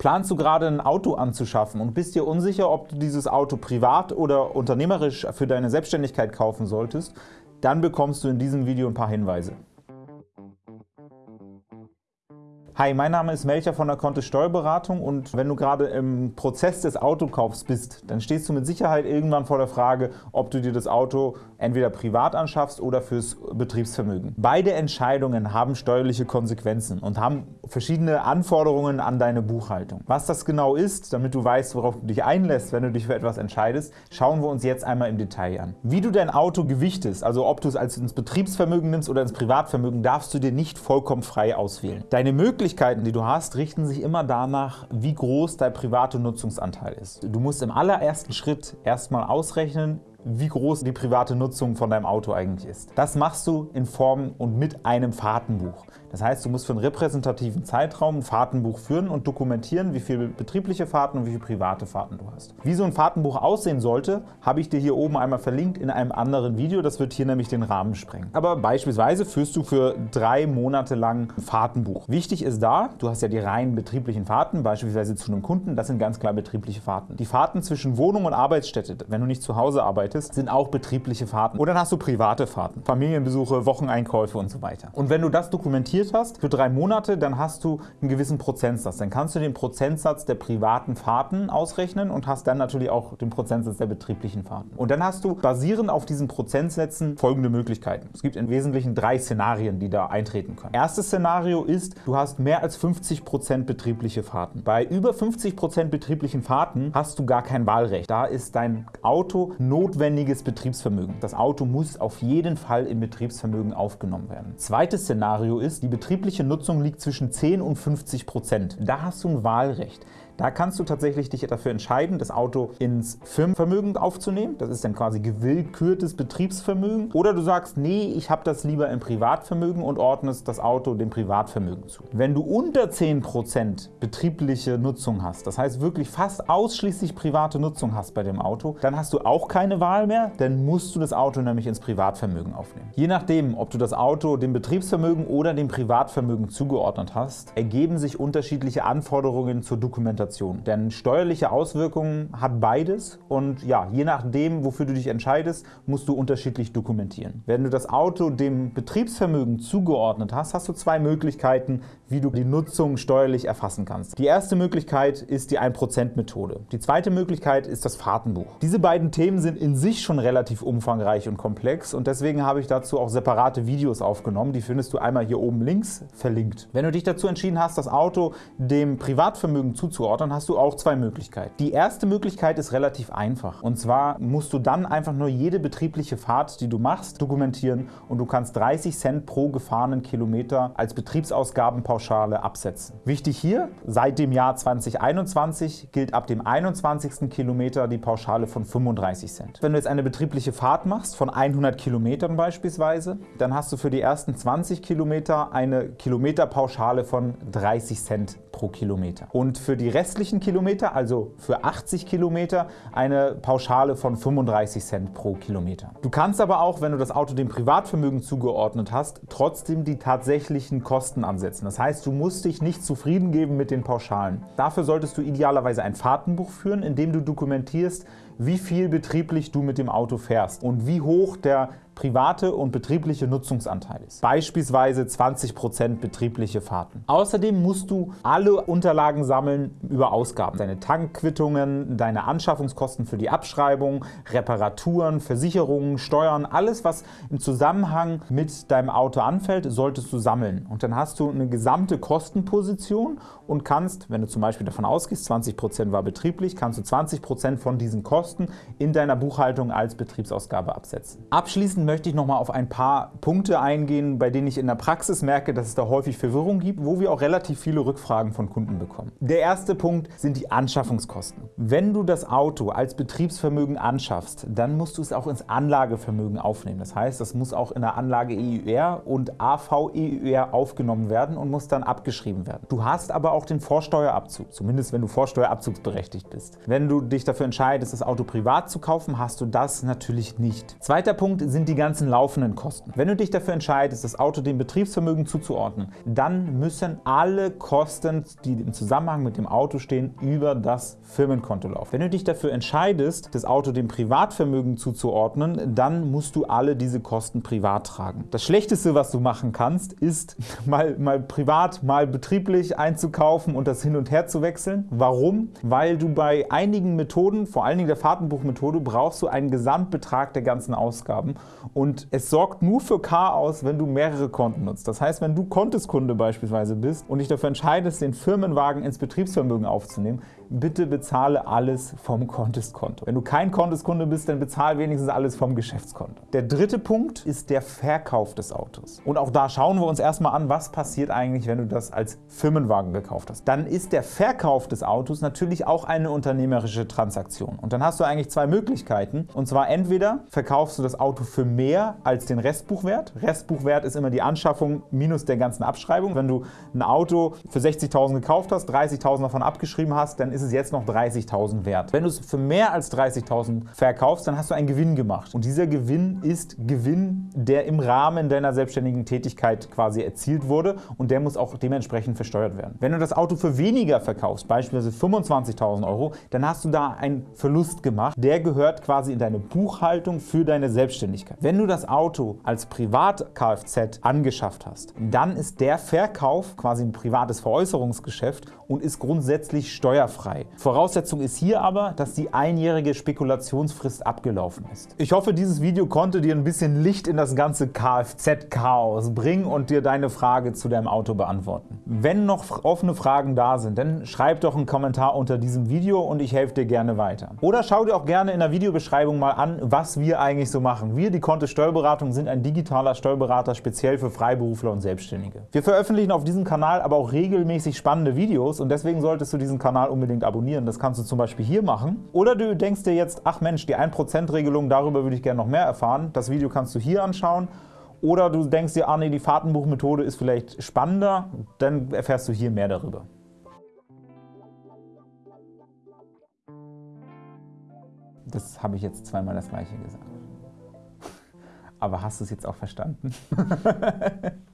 Planst du gerade ein Auto anzuschaffen und bist dir unsicher, ob du dieses Auto privat oder unternehmerisch für deine Selbstständigkeit kaufen solltest, dann bekommst du in diesem Video ein paar Hinweise. Hi, mein Name ist Melcher von der Kontist Steuerberatung und wenn du gerade im Prozess des Autokaufs bist, dann stehst du mit Sicherheit irgendwann vor der Frage, ob du dir das Auto entweder privat anschaffst oder fürs Betriebsvermögen. Beide Entscheidungen haben steuerliche Konsequenzen und haben verschiedene Anforderungen an deine Buchhaltung. Was das genau ist, damit du weißt, worauf du dich einlässt, wenn du dich für etwas entscheidest, schauen wir uns jetzt einmal im Detail an. Wie du dein Auto gewichtest, also ob du es als ins Betriebsvermögen nimmst oder ins Privatvermögen, darfst du dir nicht vollkommen frei auswählen. Deine Möglichkeit Möglichkeiten, die du hast, richten sich immer danach, wie groß dein privater Nutzungsanteil ist. Du musst im allerersten Schritt erstmal ausrechnen, wie groß die private Nutzung von deinem Auto eigentlich ist. Das machst du in Form und mit einem Fahrtenbuch. Das heißt, du musst für einen repräsentativen Zeitraum ein Fahrtenbuch führen und dokumentieren, wie viele betriebliche Fahrten und wie viele private Fahrten du hast. Wie so ein Fahrtenbuch aussehen sollte, habe ich dir hier oben einmal verlinkt in einem anderen Video. Das wird hier nämlich den Rahmen sprengen. Aber beispielsweise führst du für drei Monate lang ein Fahrtenbuch. Wichtig ist da, du hast ja die rein betrieblichen Fahrten, beispielsweise zu einem Kunden, das sind ganz klar betriebliche Fahrten. Die Fahrten zwischen Wohnung und Arbeitsstätte, wenn du nicht zu Hause arbeitest, sind auch betriebliche Fahrten. Und dann hast du private Fahrten, Familienbesuche, Wocheneinkäufe und so weiter. Und wenn du das dokumentierst, investiert hast für drei Monate, dann hast du einen gewissen Prozentsatz. Dann kannst du den Prozentsatz der privaten Fahrten ausrechnen und hast dann natürlich auch den Prozentsatz der betrieblichen Fahrten. Und dann hast du basierend auf diesen Prozentsätzen folgende Möglichkeiten. Es gibt im Wesentlichen drei Szenarien, die da eintreten können. Erstes Szenario ist, du hast mehr als 50% betriebliche Fahrten. Bei über 50% betrieblichen Fahrten hast du gar kein Wahlrecht. Da ist dein Auto notwendiges Betriebsvermögen. Das Auto muss auf jeden Fall im Betriebsvermögen aufgenommen werden. Zweites Szenario ist, die betriebliche Nutzung liegt zwischen 10 und 50 Prozent. Da hast du ein Wahlrecht. Da kannst du tatsächlich dich dafür entscheiden, das Auto ins Firmenvermögen aufzunehmen. Das ist dann quasi gewillkürtes Betriebsvermögen. Oder du sagst, nee, ich habe das lieber im Privatvermögen und ordnest das Auto dem Privatvermögen zu. Wenn du unter 10% betriebliche Nutzung hast, das heißt wirklich fast ausschließlich private Nutzung hast bei dem Auto, dann hast du auch keine Wahl mehr, dann musst du das Auto nämlich ins Privatvermögen aufnehmen. Je nachdem, ob du das Auto dem Betriebsvermögen oder dem Privatvermögen zugeordnet hast, ergeben sich unterschiedliche Anforderungen zur Dokumentation Dokumentation. Denn steuerliche Auswirkungen hat beides und ja, je nachdem, wofür du dich entscheidest, musst du unterschiedlich dokumentieren. Wenn du das Auto dem Betriebsvermögen zugeordnet hast, hast du zwei Möglichkeiten, wie du die Nutzung steuerlich erfassen kannst. Die erste Möglichkeit ist die 1%-Methode. Die zweite Möglichkeit ist das Fahrtenbuch. Diese beiden Themen sind in sich schon relativ umfangreich und komplex und deswegen habe ich dazu auch separate Videos aufgenommen. Die findest du einmal hier oben links verlinkt. Wenn du dich dazu entschieden hast, das Auto dem Privatvermögen zuzuordnen, dann hast du auch zwei Möglichkeiten. Die erste Möglichkeit ist relativ einfach. Und zwar musst du dann einfach nur jede betriebliche Fahrt, die du machst, dokumentieren und du kannst 30 Cent pro gefahrenen Kilometer als Betriebsausgabenpauschale absetzen. Wichtig hier, seit dem Jahr 2021 gilt ab dem 21. Kilometer die Pauschale von 35 Cent. Wenn du jetzt eine betriebliche Fahrt machst, von 100 Kilometern beispielsweise, dann hast du für die ersten 20 Kilometer eine Kilometerpauschale von 30 Cent pro Kilometer. Und für die restlichen Kilometer, also für 80 Kilometer, eine Pauschale von 35 Cent pro Kilometer. Du kannst aber auch, wenn du das Auto dem Privatvermögen zugeordnet hast, trotzdem die tatsächlichen Kosten ansetzen. Das heißt, du musst dich nicht zufrieden geben mit den Pauschalen. Dafür solltest du idealerweise ein Fahrtenbuch führen, in dem du dokumentierst, wie viel betrieblich du mit dem Auto fährst und wie hoch der private und betriebliche Nutzungsanteil ist. Beispielsweise 20% betriebliche Fahrten. Außerdem musst du alle Unterlagen sammeln über Ausgaben. Deine Tankquittungen, deine Anschaffungskosten für die Abschreibung, Reparaturen, Versicherungen, Steuern, alles was im Zusammenhang mit deinem Auto anfällt, solltest du sammeln. Und dann hast du eine gesamte Kostenposition und kannst, wenn du zum Beispiel davon ausgehst, 20% war betrieblich, kannst du 20% von diesen Kosten in deiner Buchhaltung als Betriebsausgabe absetzen. Abschließend möchte ich noch mal auf ein paar Punkte eingehen, bei denen ich in der Praxis merke, dass es da häufig Verwirrung gibt, wo wir auch relativ viele Rückfragen von Kunden bekommen. Der erste Punkt sind die Anschaffungskosten. Wenn du das Auto als Betriebsvermögen anschaffst, dann musst du es auch ins Anlagevermögen aufnehmen. Das heißt, das muss auch in der Anlage EUR und AV-EUR aufgenommen werden und muss dann abgeschrieben werden. Du hast aber auch den Vorsteuerabzug, zumindest wenn du vorsteuerabzugsberechtigt bist. Wenn du dich dafür entscheidest, das Auto privat zu kaufen, hast du das natürlich nicht. Zweiter Punkt sind die ganzen laufenden Kosten. Wenn du dich dafür entscheidest, das Auto dem Betriebsvermögen zuzuordnen, dann müssen alle Kosten, die im Zusammenhang mit dem Auto stehen, über das Firmenkonto laufen. Wenn du dich dafür entscheidest, das Auto dem Privatvermögen zuzuordnen, dann musst du alle diese Kosten privat tragen. Das Schlechteste, was du machen kannst, ist mal, mal privat, mal betrieblich einzukaufen und das hin und her zu wechseln. Warum? Weil du bei einigen Methoden, vor allen Dingen der Fahrtenbuchmethode, brauchst du einen Gesamtbetrag der ganzen Ausgaben und es sorgt nur für Chaos, wenn du mehrere Konten nutzt. Das heißt, wenn du Konteskunde beispielsweise bist und dich dafür entscheidest, den Firmenwagen ins Betriebsvermögen aufzunehmen, bitte bezahle alles vom Contest-Konto. Wenn du kein Contest-Kunde bist, dann bezahle wenigstens alles vom Geschäftskonto. Der dritte Punkt ist der Verkauf des Autos. Und auch da schauen wir uns erstmal an, was passiert eigentlich, wenn du das als Firmenwagen gekauft hast. Dann ist der Verkauf des Autos natürlich auch eine unternehmerische Transaktion. Und dann hast du eigentlich zwei Möglichkeiten. Und zwar entweder verkaufst du das Auto für mehr als den Restbuchwert. Restbuchwert ist immer die Anschaffung minus der ganzen Abschreibung. Wenn du ein Auto für 60.000 gekauft hast, 30.000 davon abgeschrieben hast, dann ist ist es jetzt noch 30.000 wert. Wenn du es für mehr als 30.000 verkaufst, dann hast du einen Gewinn gemacht. Und dieser Gewinn ist Gewinn, der im Rahmen deiner selbstständigen Tätigkeit quasi erzielt wurde und der muss auch dementsprechend versteuert werden. Wenn du das Auto für weniger verkaufst, beispielsweise 25.000 Euro, dann hast du da einen Verlust gemacht. Der gehört quasi in deine Buchhaltung für deine Selbstständigkeit. Wenn du das Auto als Privat-Kfz angeschafft hast, dann ist der Verkauf quasi ein privates Veräußerungsgeschäft und ist grundsätzlich steuerfrei frei. Voraussetzung ist hier aber, dass die einjährige Spekulationsfrist abgelaufen ist. Ich hoffe, dieses Video konnte dir ein bisschen Licht in das ganze Kfz-Chaos bringen und dir deine Frage zu deinem Auto beantworten. Wenn noch offene Fragen da sind, dann schreib doch einen Kommentar unter diesem Video und ich helfe dir gerne weiter. Oder schau dir auch gerne in der Videobeschreibung mal an, was wir eigentlich so machen. Wir, die Kontist Steuerberatung, sind ein digitaler Steuerberater speziell für Freiberufler und Selbstständige. Wir veröffentlichen auf diesem Kanal aber auch regelmäßig spannende Videos und deswegen solltest du diesen Kanal unbedingt unbedingt abonnieren. Das kannst du zum Beispiel hier machen. Oder du denkst dir jetzt, ach Mensch, die 1%-Regelung, darüber würde ich gerne noch mehr erfahren. Das Video kannst du hier anschauen. Oder du denkst dir, ah nee, die Fahrtenbuchmethode ist vielleicht spannender, dann erfährst du hier mehr darüber. Das habe ich jetzt zweimal das gleiche gesagt. Aber hast du es jetzt auch verstanden?